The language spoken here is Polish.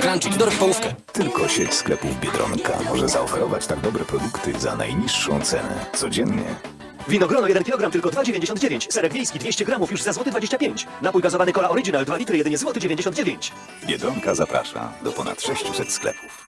Crunchit, dorób połówkę. Tylko sieć sklepów Biedronka może zaoferować tak dobre produkty za najniższą cenę. Codziennie. Winogrono 1 kg tylko 2,99. Serek wiejski 200 gramów już za złoty 25. Napój gazowany Cola Original 2 litry jedynie złoty 99. Biedronka zaprasza do ponad 600 sklepów.